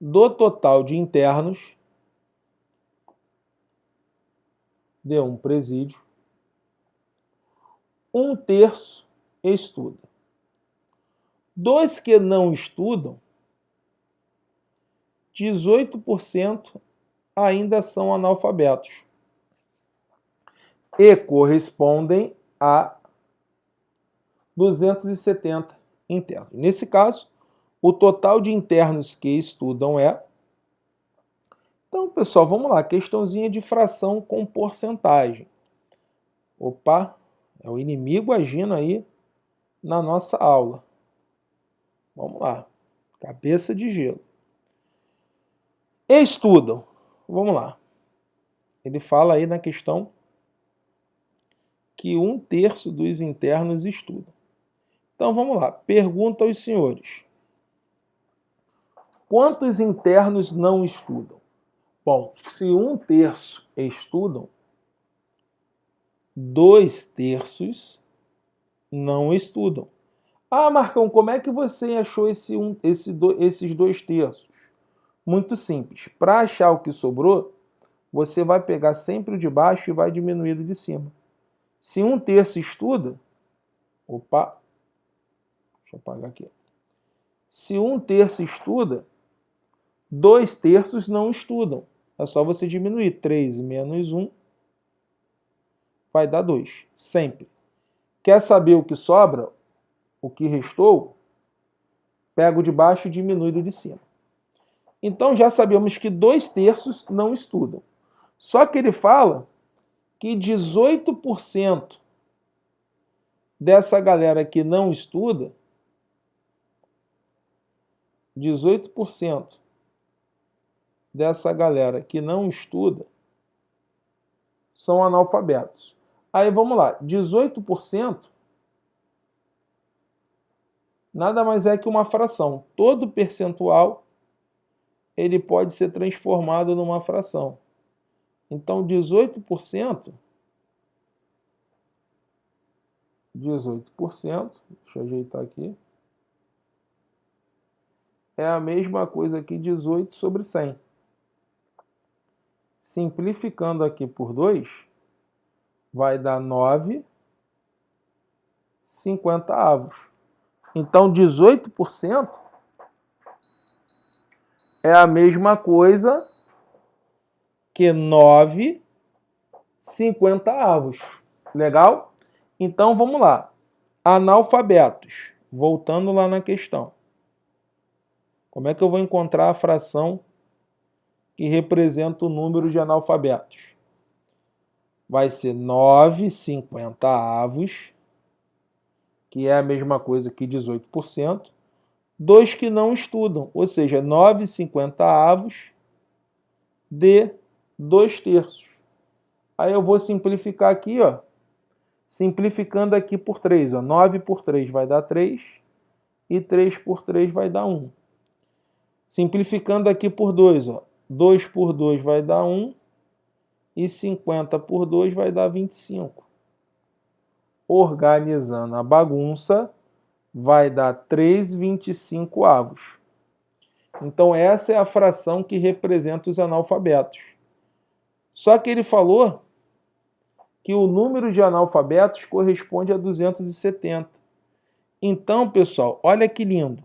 do total de internos de um presídio, um terço estuda. Dos que não estudam, 18% ainda são analfabetos e correspondem a 270 internos. Nesse caso, o total de internos que estudam é. Então, pessoal, vamos lá. Questãozinha de fração com porcentagem. Opa, é o inimigo agindo aí na nossa aula. Vamos lá. Cabeça de gelo. Estudam. Vamos lá. Ele fala aí na questão que um terço dos internos estudam. Então vamos lá. Pergunta aos senhores. Quantos internos não estudam? Bom, se um terço estudam, dois terços não estudam. Ah, Marcão, como é que você achou esse um, esse do, esses dois terços? Muito simples. Para achar o que sobrou, você vai pegar sempre o de baixo e vai diminuir o de cima. Se um terço estuda, opa, deixa eu apagar aqui. Se um terço estuda, Dois terços não estudam. É só você diminuir. 3 menos 1 vai dar 2. Sempre. Quer saber o que sobra? O que restou? Pega o de baixo e diminui do de cima. Então já sabemos que dois terços não estudam. Só que ele fala que 18% dessa galera que não estuda, 18% dessa galera que não estuda são analfabetos. Aí vamos lá, 18% nada mais é que uma fração. Todo percentual ele pode ser transformado numa fração. Então 18%, 18%, deixa eu ajeitar aqui, é a mesma coisa que 18 sobre 100 simplificando aqui por 2, vai dar 9 50 avos. Então, 18% é a mesma coisa que 9 50 avos. Legal? Então, vamos lá. Analfabetos. Voltando lá na questão. Como é que eu vou encontrar a fração que representa o número de analfabetos. Vai ser 9 50 avos, que é a mesma coisa que 18%, dois que não estudam, ou seja, 9 50 avos de 2 terços. Aí eu vou simplificar aqui, ó, simplificando aqui por 3. Ó, 9 por 3 vai dar 3 e 3 por 3 vai dar 1. Simplificando aqui por 2, ó, 2 por 2 vai dar 1 e 50 por 2 vai dar 25. Organizando a bagunça, vai dar 3,25 avos. Então essa é a fração que representa os analfabetos. Só que ele falou que o número de analfabetos corresponde a 270. Então, pessoal, olha que lindo.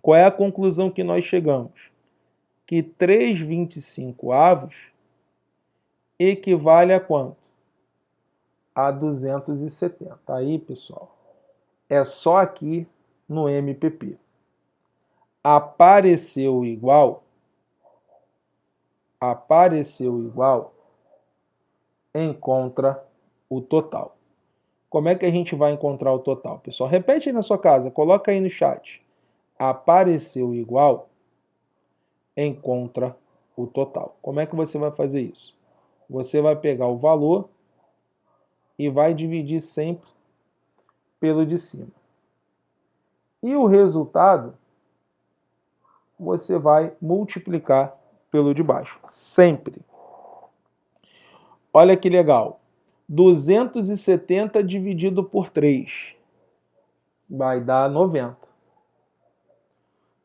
Qual é a conclusão que nós chegamos? Que 3,25 avos equivale a quanto? A 270. Aí, pessoal, é só aqui no MPP. Apareceu igual, apareceu igual, encontra o total. Como é que a gente vai encontrar o total? Pessoal, repete aí na sua casa, coloca aí no chat. Apareceu igual, encontra o total. Como é que você vai fazer isso? Você vai pegar o valor e vai dividir sempre pelo de cima. E o resultado você vai multiplicar pelo de baixo, sempre. Olha que legal. 270 dividido por 3 vai dar 90.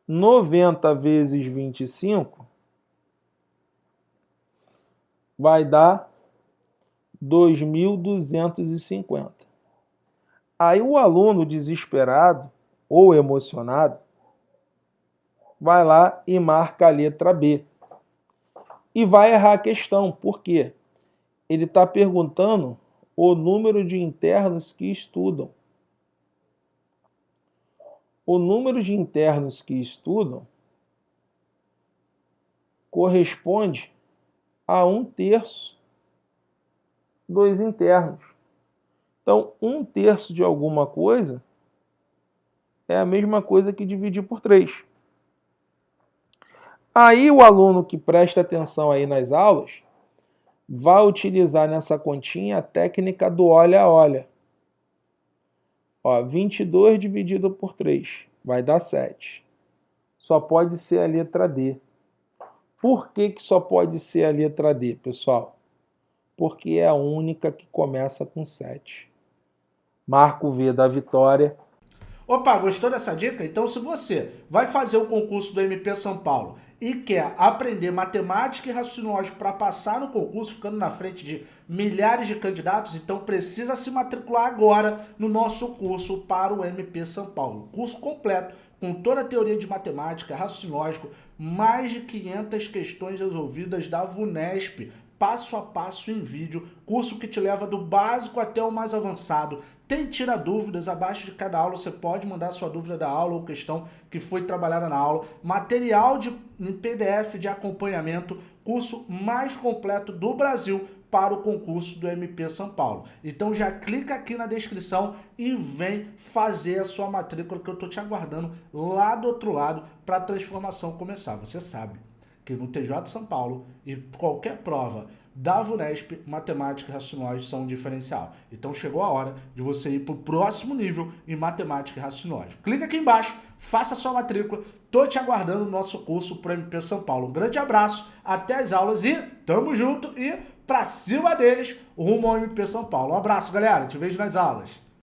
90 vezes 25 vai dar 2.250. Aí o aluno desesperado ou emocionado vai lá e marca a letra B. E vai errar a questão. Por quê? Ele está perguntando o número de internos que estudam. O número de internos que estudam corresponde a um terço dos internos. Então, um terço de alguma coisa é a mesma coisa que dividir por 3. Aí o aluno que presta atenção aí nas aulas vai utilizar nessa continha a técnica do olha a olha. Ó, 22 dividido por 3 vai dar 7. Só pode ser a letra D. Por que, que só pode ser a letra D, pessoal? Porque é a única que começa com 7. Marco V da vitória. Opa, gostou dessa dica? Então se você vai fazer o concurso do MP São Paulo e quer aprender matemática e raciocínio lógico para passar no concurso, ficando na frente de milhares de candidatos, então precisa se matricular agora no nosso curso para o MP São Paulo. Curso completo, com toda a teoria de matemática, raciocínio lógico, mais de 500 questões resolvidas da VUNESP, passo a passo em vídeo, curso que te leva do básico até o mais avançado. Tem tira dúvidas, abaixo de cada aula você pode mandar sua dúvida da aula ou questão que foi trabalhada na aula. Material de, em PDF de acompanhamento, curso mais completo do Brasil para o concurso do MP São Paulo. Então já clica aqui na descrição e vem fazer a sua matrícula que eu estou te aguardando lá do outro lado para a transformação começar. Você sabe que no TJ São Paulo e qualquer prova da VUNESP, matemática e raciocínio são um diferencial. Então chegou a hora de você ir para o próximo nível em matemática e raciocínio Clica aqui embaixo, faça sua matrícula, tô te aguardando no nosso curso para MP São Paulo. Um grande abraço, até as aulas e tamo junto e pra cima deles, rumo ao MP São Paulo. Um abraço, galera, te vejo nas aulas.